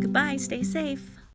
Goodbye, stay safe.